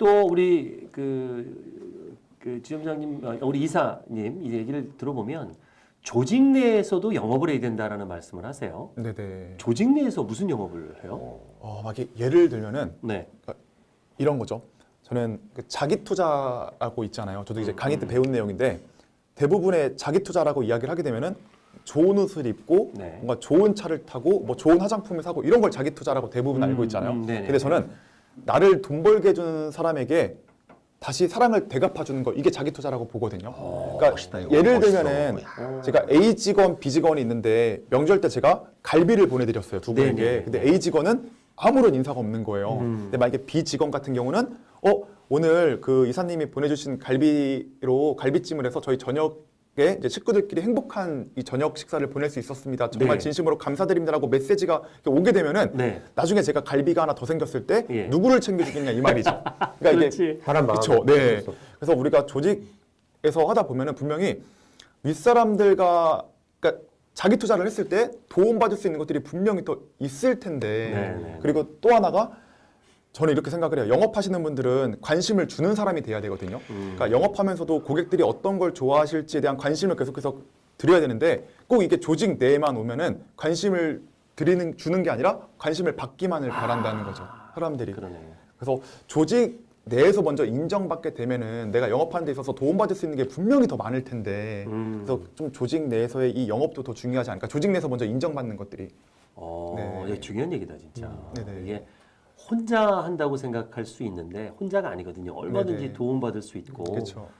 또 우리 그, 그 지점장님, 어, 우리 이사님 이 얘기를 들어보면 조직 내에서도 영업을 해야 된다라는 말씀을 하세요. 네네. 조직 내에서 무슨 영업을 해요? 어, 막 이렇게 예를 들면은 네. 이런 거죠. 저는 그 자기 투자라고 있잖아요. 저도 이제 음, 강의 때 배운 내용인데 대부분의 자기 투자라고 이야기를 하게 되면은 좋은 옷을 입고 네. 뭔가 좋은 차를 타고 뭐 좋은 화장품을 사고 이런 걸 자기 투자라고 대부분 음, 알고 있잖아요. 음, 네네. 근데 저는 나를 돈 벌게 해주는 사람에게 다시 사랑을 대갚아 주는 거 이게 자기 투자라고 보거든요. 그러니까 어, 멋있다, 이거. 예를 멋있어. 들면은 제가 A 직원, B 직원이 있는데 명절 때 제가 갈비를 보내드렸어요 두 분에게. 네네. 근데 A 직원은 아무런 인사가 없는 거예요. 음. 근데 만약에 B 직원 같은 경우는 어 오늘 그 이사님이 보내주신 갈비로 갈비찜을 해서 저희 저녁에 이제 식구들끼리 행복한 이 저녁 식사를 보낼 수 있었습니다. 정말 네. 진심으로 감사드립니다라고 메시지가 오게 되면은 네. 나중에 제가 갈비가 하나 더 생겼을 때 예. 누구를 챙겨주겠냐 이 말이죠. 그러니까. 사람 마음. 그렇죠. 네. 그래서 우리가 조직에서 하다 보면은 분명히 윗사람들과 그러니까 자기 투자를 했을 때 도움받을 수 있는 것들이 분명히 또 있을 텐데 네, 네. 그리고 또 하나가 저는 이렇게 생각을 해요. 영업하시는 분들은 관심을 주는 사람이 돼야 되거든요. 음. 그러니까 영업하면서도 고객들이 어떤 걸 좋아하실지에 대한 관심을 계속해서 드려야 되는데 꼭 이게 조직 내에만 오면은 관심을 드리는 주는 게 아니라 관심을 받기만을 바란다는 거죠. 사람들이. 그러네요. 그래서 조직 내에서 먼저 인정받게 되면은 내가 영업하는 데 있어서 도움받을 수 있는 게 분명히 더 많을 텐데 음. 그래서 좀 조직 내에서의 이 영업도 더 중요하지 않을까 조직 내에서 먼저 인정받는 것들이 어, 네. 중요한 얘기다 진짜. 음, 네네. 이게 혼자 한다고 생각할 수 있는데 혼자가 아니거든요. 얼마든지 네네. 도움받을 수 있고.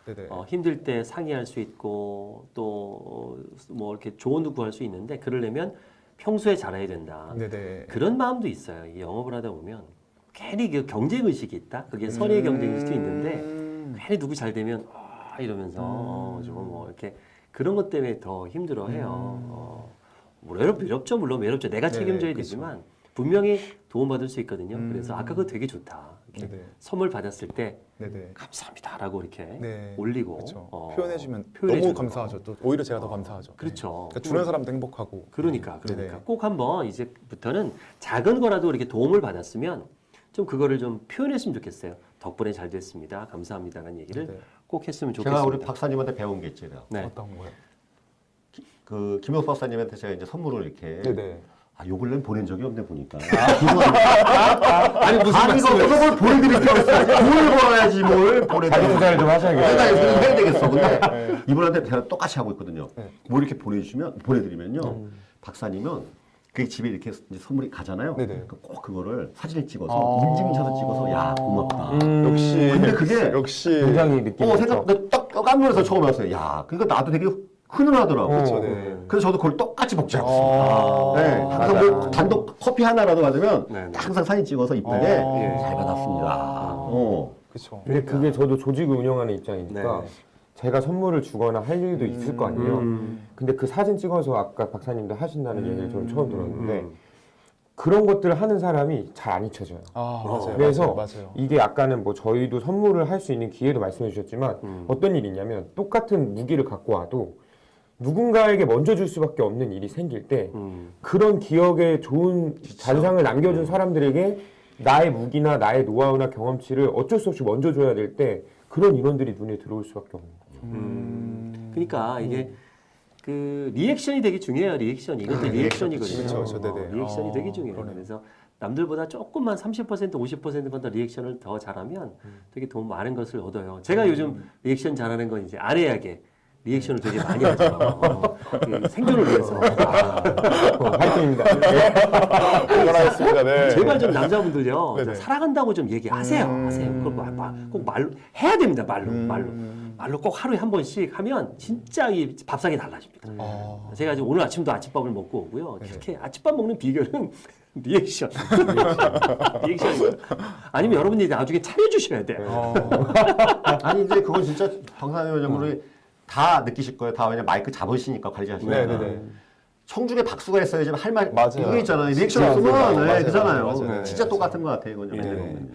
네네. 어, 힘들 때 상의할 수 있고 또 뭐 이렇게 조언도 구할 수 있는데 그러려면 평소에 잘해야 된다. 네네. 그런 마음도 있어요. 이 영업을 하다 보면 괜히 그 경쟁 의식이 있다. 그게 선의의 경쟁 의식도 있는데 음. 괜히 누구 잘 되면 아 이러면서 어, 좀뭐 이렇게 그런 것 때문에 더 힘들어해요. 어, 뭐 외롭, 외롭죠 물론 외롭죠. 내가 네, 책임져야 그렇죠. 되지만 분명히 도움받을 수 있거든요. 음. 그래서 아까 그거 되게 좋다. 선물 받았을 때 네네. 감사합니다라고 이렇게 네. 올리고 그렇죠. 어, 표현해주면 너무 거. 감사하죠. 또 오히려 제가 더 감사하죠. 그렇죠. 네. 그러니까 주는 사람도 행복하고. 그러니까 그러니까 네네. 꼭 한번 이제부터는 작은 거라도 이렇게 도움을 받았으면 좀 그거를 좀 표현했으면 좋겠어요. 덕분에 잘 됐습니다. 감사합니다라는 얘기를 네네. 꼭 했으면 좋겠습니다. 제가 우리 박사님한테 배운 게 있잖아요. 네. 어떤 거요? 그 김혁 박사님한테 제가 이제 선물을 이렇게 네네. 아, 요 근래는 보낸 적이 없네 보니까. 아 니 무슨 아니 이거 뭘 보내드릴 필요 없어. 뭘 벌어야지 뭘 보내드릴 자기 투자를 좀 하셔야겠어요. 내가 이거 해야 되겠어. 근데 이분한테 제가 똑같이 하고 있거든요. 네. 뭐 이렇게 보내주시면 보내드리면요. 박사님은 그 집에 이렇게 선물이 가잖아요. 네네. 그꼭 그거를 사진을 찍어서 인증샷을 찍어서 야 고맙다. 음, 역시. 근데 그게 역시. 굉장히 느낌이 어. 생각 나딱 깜놀해서 처음 알았어요. 야 그러니까 나도 되게 흔하더라고. 어, 그렇죠. 네. 그래서 저도 그걸 똑같이 복제하고 아. 있습니다. 네, 항상 맞아. 뭐 단독 커피 하나라도 받으면 네, 네. 항상 사진 찍어서 이쁘게 아. 잘 받았습니다. 어. 그렇죠. 근데 그게 저도 조직을 운영하는 입장이니까 네. 제가 선물을 주거나 할 일도 있을 거 아니에요. 음. 근데 그 사진 찍어서 아까 박사님도 하신다는 얘기를 저는 처음 들었는데 음. 그런 것들을 하는 사람이 잘 안 잊혀져요. 아 맞아요. 그래서 맞아요. 맞아요. 이게 아까는 뭐 저희도 선물을 할 수 있는 기회도 말씀해 주셨지만 음. 어떤 일이 있냐면 똑같은 무기를 갖고 와도 누군가에게 먼저 줄 수밖에 없는 일이 생길 때 음. 그런 기억에 좋은 잔상을 남겨준 사람들에게 나의 무기나 나의 노하우나 경험치를 어쩔 수 없이 먼저 줘야 될 때 그런 인원들이 눈에 들어올 수밖에 없는 거죠. 음. 그러니까 이게 그 리액션이 되게 중요해요. 리액션이 이것도 아, 리액션이거든요. 그렇죠, 그렇죠. 어, 네네. 리액션이 어, 되게 중요해요. 그러네요. 그래서 남들보다 조금만 30% 50%만 더 리액션을 더 잘하면 되게 돈 많은 것을 얻어요. 제가 요즘 리액션 잘하는 건 이제 아내에게 리액션을 되게 많이 하죠. 어, 그 생존을 위해서. 어, 화이팅입니다. 전화했습니다. 네. 제발 좀 남자분들요 네네. 좀 사랑한다고 좀 얘기하세요. 음. 하세요. 그걸 막, 막, 꼭 말로 해야 됩니다. 말로 음. 말로 말로 꼭 하루에 한 번씩 하면 진짜 이 밥상이 달라집니다. 아. 제가 지금 오늘 아침도 아침밥을 먹고 오고요. 네네. 이렇게 아침밥 먹는 비결은 리액션. 리액션이에요. 아니면 여러분이 나중에 차려주셔야 돼요. 어. 아니 이제 그건 진짜 박사님 왜냐면 다 느끼실 거예요. 다 왜냐 마이크 잡으시니까 관리하시니까. 네네네. 청중에 박수가 있어야지 할말 맞아요. 이거 있잖아요. 리액션 없으면. 네. 그잖아요. 맞아요. 진짜 네. 똑같은 것 같아요. 이건 예. 네.